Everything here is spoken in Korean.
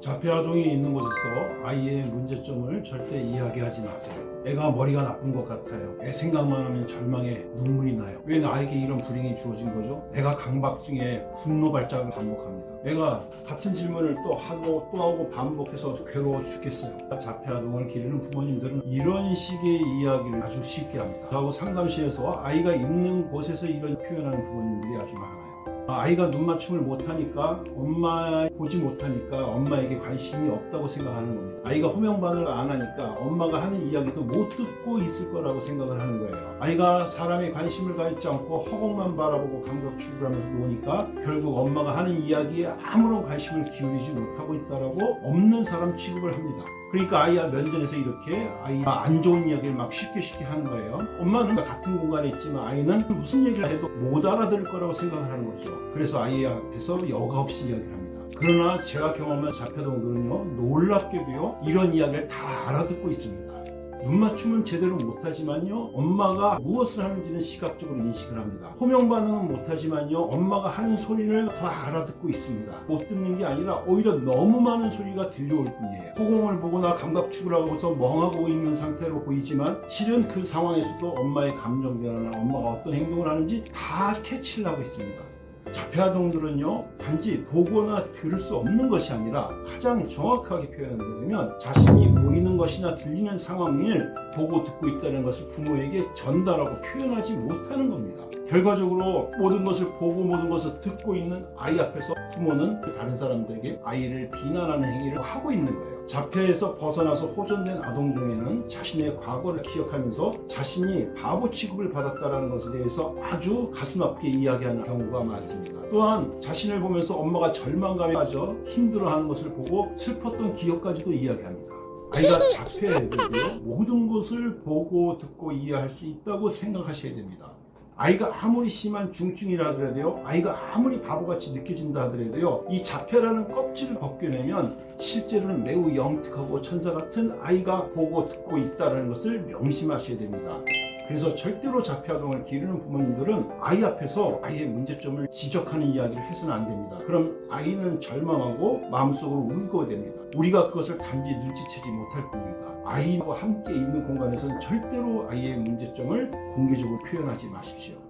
자폐아동이 있는 곳에서 아이의 문제점을 절대 이야기하지 마세요. 애가 머리가 나쁜 것 같아요. 애 생각만 하면 절망에 눈물이 나요. 왜 나에게 이런 불행이 주어진 거죠? 애가 강박증에 분노 발작을 반복합니다. 애가 같은 질문을 또 하고 또 하고 반복해서 괴로워 죽겠어요. 자폐아동을 기르는 부모님들은 이런 식의 이야기를 아주 쉽게 합니다. 하고 상담실에서 아이가 있는 곳에서 이런 표현하는 부모님들이 아주 많아요. 아이가 눈 맞춤을 못하니까 엄마 보지 못하니까 엄마에게 관심이 없다고 생각하는 겁니다. 아이가 호명반을 안 하니까 엄마가 하는 이야기도 못 듣고 있을 거라고 생각을 하는 거예요. 아이가 사람의 관심을 가지지 않고 허공만 바라보고 감각 추구하면서 노니까 결국 엄마가 하는 이야기에 아무런 관심을 기울이지 못하고 있다라고 없는 사람 취급을 합니다. 그러니까 아이와 면전에서 이렇게 아이가 안 좋은 이야기를 막 쉽게 쉽게 하는 거예요. 엄마는 같은 공간에 있지만 아이는 무슨 얘기를 해도 못 알아들을 거라고 생각을 하는 거죠. 그래서 아이 앞에서 여과 없이 이야기를 합니다. 그러나 제가 경험한 자폐동들은요 놀랍게도요 이런 이야기를 다 알아듣고 있습니다. 눈 맞춤은 제대로 못하지만요 엄마가 무엇을 하는지는 시각적으로 인식을 합니다. 호명 반응은 못하지만요 엄마가 하는 소리를 다 알아듣고 있습니다. 못 듣는 게 아니라 오히려 너무 많은 소리가 들려올 뿐이에요. 호공을 보거나 감각 추구를 하고서 멍하고 있는 상태로 보이지만 실은 그 상황에서도 엄마의 감정 변화나 엄마가 어떤 행동을 하는지 다 캐치를 하고 있습니다 자폐아동들은요 단지 보거나 들을 수 없는 것이 아니라 가장 정확하게 표현하게 되면 자신이 보이는 것이나 들리는 상황을 보고 듣고 있다는 것을 부모에게 전달하고 표현하지 못하는 겁니다 결과적으로 모든 것을 보고 모든 것을 듣고 있는 아이 앞에서 부모는 다른 사람들에게 아이를 비난하는 행위를 하고 있는 거예요 자폐에서 벗어나서 호전된 아동 중에는 자신의 과거를 기억하면서 자신이 바보 취급을 받았다는 것에 대해서 아주 가슴 아프게 이야기하는 경우가 많습니다. 또한 자신을 보면서 엄마가 절망감에 빠져 힘들어하는 것을 보고 슬펐던 기억까지도 이야기합니다. 아이가 자폐에도요 모든 것을 보고 듣고 이해할 수 있다고 생각하셔야 됩니다. 아이가 아무리 심한 중증이라 하더라도요 아이가 아무리 바보같이 느껴진다 하더라도요 이 자폐라는 껍질을 벗겨내면 실제로는 매우 영특하고 천사 같은 아이가 보고 듣고 있다는 것을 명심하셔야 됩니다 그래서 절대로 자폐아동을 기르는 부모님들은 아이 앞에서 아이의 문제점을 지적하는 이야기를 해서는 안 됩니다. 그럼 아이는 절망하고 마음속으로 울고 됩니다. 우리가 그것을 단지 눈치채지 못할 뿐입니다. 아이와 함께 있는 공간에서는 절대로 아이의 문제점을 공개적으로 표현하지 마십시오